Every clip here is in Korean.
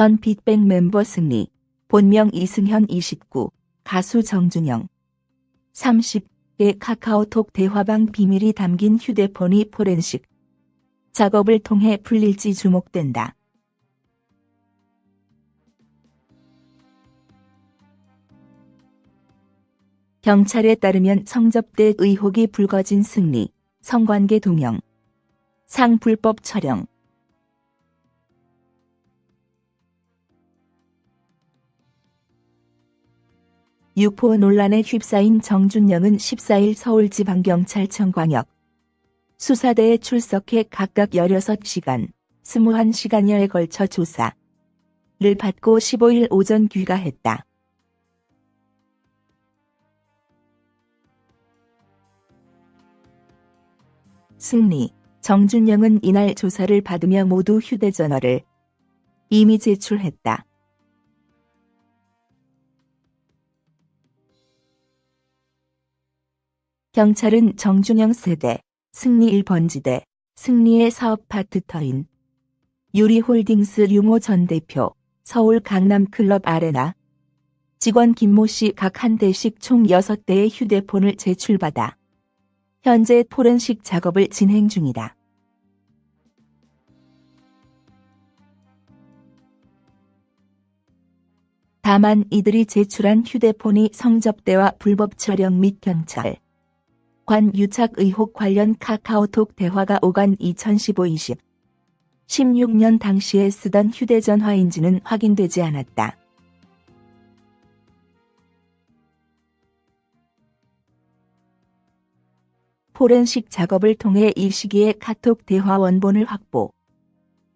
전 빅뱅 멤버 승리, 본명 이승현 29, 가수 정준영. 30의 카카오톡 대화방 비밀이 담긴 휴대폰이 포렌식. 작업을 통해 풀릴지 주목된다. 경찰에 따르면 성접대 의혹이 불거진 승리, 성관계 동영, 상 불법 촬영, 유포 논란에 휩싸인 정준영은 14일 서울지방경찰청 광역 수사대에 출석해 각각 16시간, 21시간여에 걸쳐 조사를 받고 15일 오전 귀가했다. 승리, 정준영은 이날 조사를 받으며 모두 휴대전화를 이미 제출했다. 경찰은 정준영 세대, 승리 1번지대, 승리의 사업 파트터인 유리홀딩스 유모 전 대표, 서울 강남클럽 아레나 직원 김모 씨 각 한 대씩 총 6대의 휴대폰을 제출받아 현재 포렌식 작업을 진행 중이다. 다만 이들이 제출한 휴대폰이 성접대와 불법 촬영 및 경찰, 관 유착 의혹 관련 카카오톡 대화가 오간 2015-20 16년 당시에 쓰던 휴대전화인지는 확인되지 않았다. 포렌식 작업을 통해 이 시기에 카톡 대화 원본을 확보.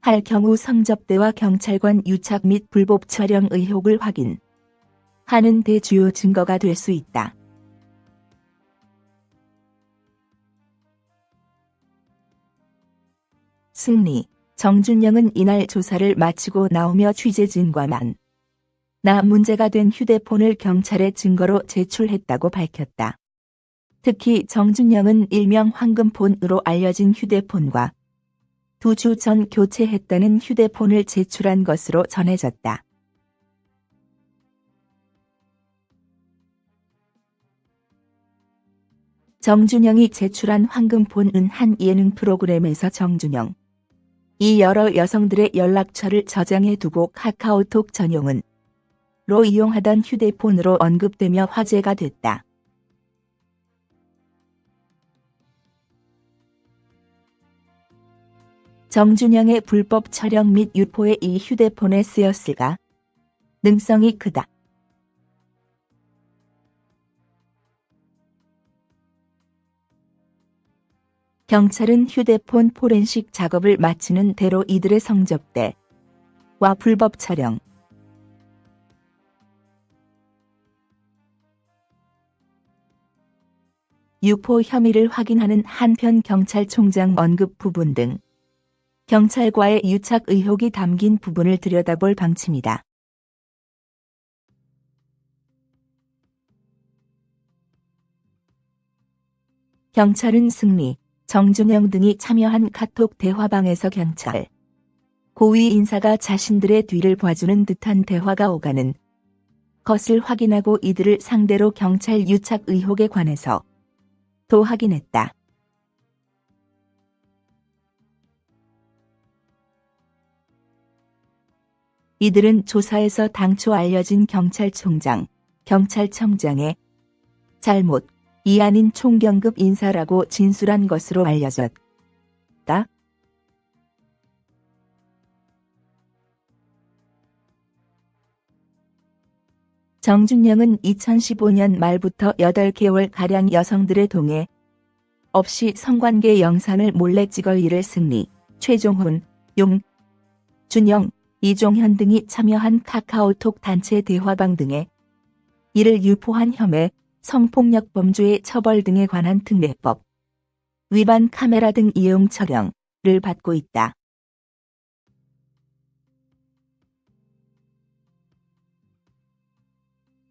할 경우 성접대와 경찰관 유착 및 불법 촬영 의혹을 확인. 하는 대주요 증거가 될 수 있다. 승리, 정준영은 이날 조사를 마치고 나오며 취재진과만 나 문제가 된 휴대폰을 경찰에 증거로 제출했다고 밝혔다. 특히 정준영은 일명 황금폰으로 알려진 휴대폰과 두 주 전 교체했다는 휴대폰을 제출한 것으로 전해졌다. 정준영이 제출한 황금폰은 한 예능 프로그램에서 정준영 이 여러 여성들의 연락처를 저장해 두고 카카오톡 전용은 로 이용하던 휴대폰으로 언급되며 화제가 됐다. 정준영의 불법 촬영 및 유포에 이 휴대폰에 쓰였을까? 능성이 크다. 경찰은 휴대폰 포렌식 작업을 마치는 대로 이들의 성접대와 불법 촬영, 유포 혐의를 확인하는 한편 경찰총장 언급 부분 등 경찰과의 유착 의혹이 담긴 부분을 들여다볼 방침이다. 경찰은 승리, 정준영 등이 참여한 카톡 대화방에서 경찰 고위 인사가 자신들의 뒤를 봐주는 듯한 대화가 오가는 것을 확인하고 이들을 상대로 경찰 유착 의혹에 관해서 도 확인했다. 이들은 조사에서 당초 알려진 경찰총장, 경찰청장의 잘못, 이 아닌 총경급 인사라고 진술한 것으로 알려졌다. 정준영은 2015년 말부터 8개월가량 여성들의 동해 없이 성관계 영상을 몰래 찍을 일을 승리, 최종훈, 용, 준영, 이종현 등이 참여한 카카오톡 단체 대화방 등에 이를 유포한 혐의, 성폭력 범죄의 처벌 등에 관한 특례법 위반 카메라 등 이용 처령을 받고 있다.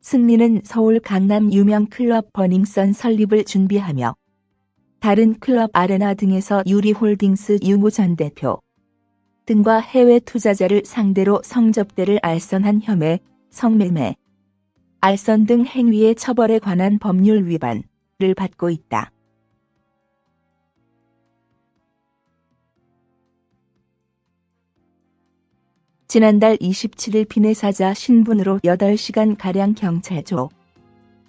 승리는 서울 강남 유명 클럽 버닝썬 설립을 준비하며 다른 클럽 아레나 등에서 유리홀딩스 유무 전 대표, 등과 해외 투자자를 상대로 성접대를 알선한 혐의, 성매매, 알선 등 행위의 처벌에 관한 법률 위반을 받고 있다. 지난달 27일 비내사자 신분으로 8시간가량 경찰조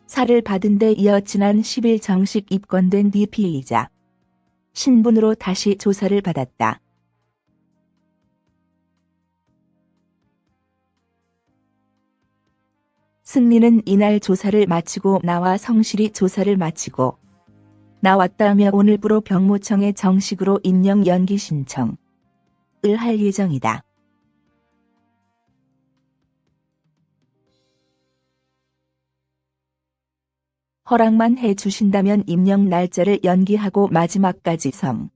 사를 받은 데 이어 지난 10일 정식 입건된 뒤 피의자 신분으로 다시 조사를 받았다. 승리는 이날 조사를 마치고 나와 성실히 조사를 마치고 나왔다며 오늘부로 병무청에 정식으로 임명 연기 신청을 할 예정이다. 허락만 해 주신다면 임명 날짜를 연기하고 마지막까지 성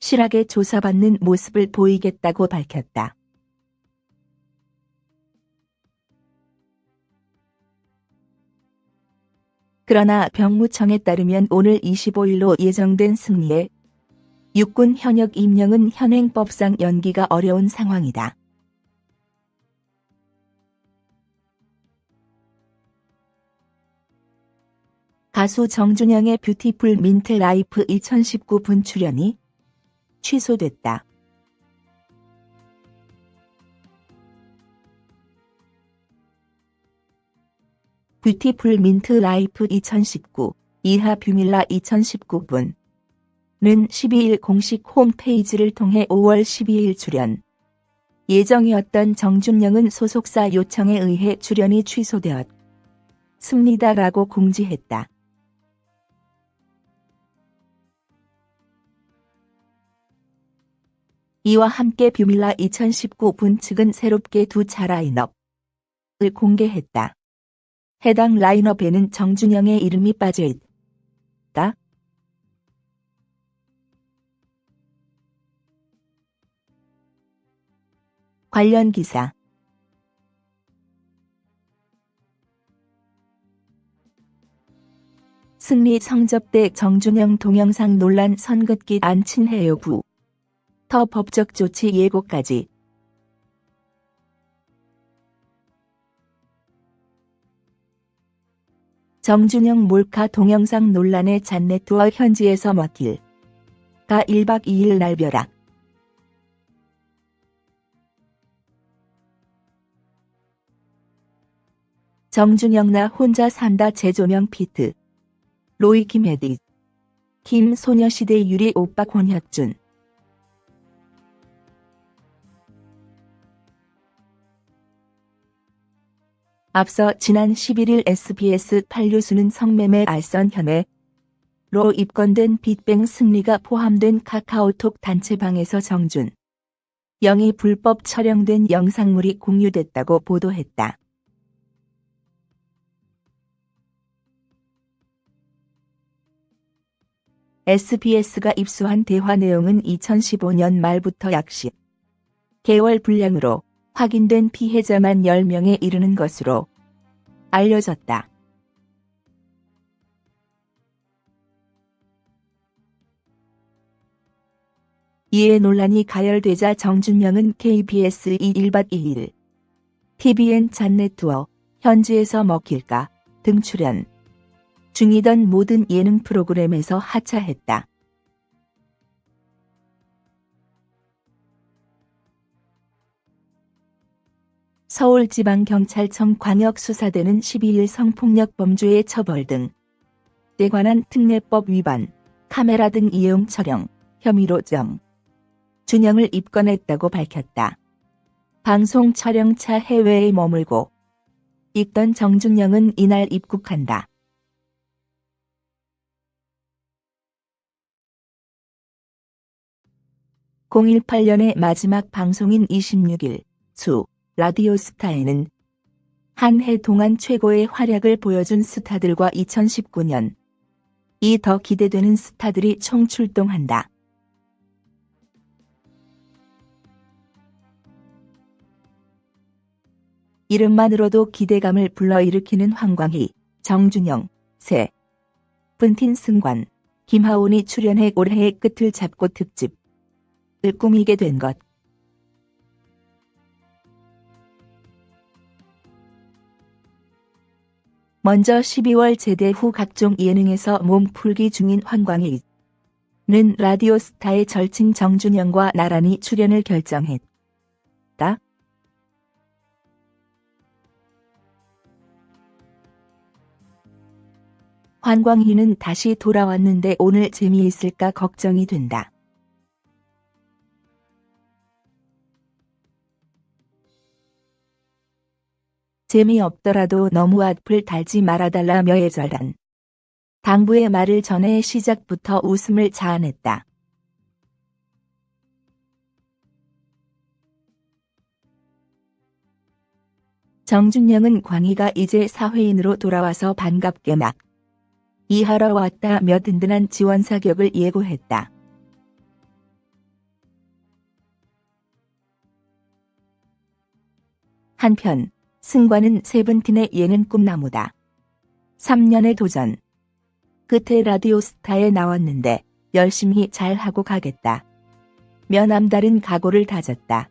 실하게 조사받는 모습을 보이겠다고 밝혔다. 그러나 병무청에 따르면 오늘 25일로 예정된 승리에 육군 현역 임명은 현행법상 연기가 어려운 상황이다. 가수 정준영의 뷰티풀 민트 라이프 2019분 출연이 취소됐다. 뷰티풀 민트 라이프 2019 이하 뷰밀라 2019분 는 12일 공식 홈페이지를 통해 5월 12일 출연. 예정이었던 정준영은 소속사 요청에 의해 출연이 취소되었습니다라고 공지했다. 이와 함께 뷰밀라 2019분 측은 새롭게 두 차 라인업을 공개했다. 해당 라인업에는 정준영의 이름이 빠져있다. 관련 기사 승리 성접대 정준영 동영상 논란 선긋기 안친해요 부. 더 법적 조치 예고까지 정준영 몰카 동영상 논란의 잔네트와 현지에서 먹힐. 가 1박 2일 날벼락. 정준영 나 혼자 산다 재조명 피트. 로이 김혜디. 김소녀시대 유리 오빠 권혁준 앞서 지난 11일 SBS 판류수는 성매매 알선 혐의 로 입건된 빅뱅 승리가 포함된 카카오톡 단체방에서 정준 영이 불법 촬영된 영상물이 공유됐다고 보도했다. SBS가 입수한 대화 내용은 2015년 말부터 약 10개월 분량으로 확인된 피해자만 10명에 이르는 것으로 알려졌다. 이에 논란이 가열되자 정준영은 KBS 2일박 2일 TVN 잔네투어 현지에서 먹힐까 등 출연 중이던 모든 예능 프로그램에서 하차했다. 서울지방경찰청 광역수사대는 12일 성폭력 범죄의 처벌 등에 관한 특례법 위반, 카메라 등 이용 촬영 혐의로 정 준영을 입건했다고 밝혔다. 방송 촬영차 해외에 머물고 있던 정준영은 이날 입국한다. 018년의 마지막 방송인 26일 수 라디오스타에는 한 해 동안 최고의 활약을 보여준 스타들과 2019년 이 더 기대되는 스타들이 총출동한다. 이름만으로도 기대감을 불러일으키는 황광희, 정준영, 세, 분틴 승관, 김하온이 출연해 올해의 끝을 잡고 특집 을 꾸미게 된 것. 먼저 12월 제대 후 각종 예능에서 몸풀기 중인 황광희 는 라디오스타의 절친 정준영과 나란히 출연을 결정했다. 환광희는 다시 돌아왔는데 오늘 재미있을까 걱정이 된다. 재미없더라도 너무 악플 달지 말아달라며 예절한. 당부의 말을 전해 시작부터 웃음을 자아냈다. 정준영은 광희가 이제 사회인으로 돌아와서 반갑게 막 이하러 왔다며 든든한 지원 사격을 예고했다. 한편 승관은 세븐틴의 예능 꿈나무다. 3년의 도전. 끝에 라디오 스타에 나왔는데 열심히 잘하고 가겠다. 며 남다른 각오를 다졌다.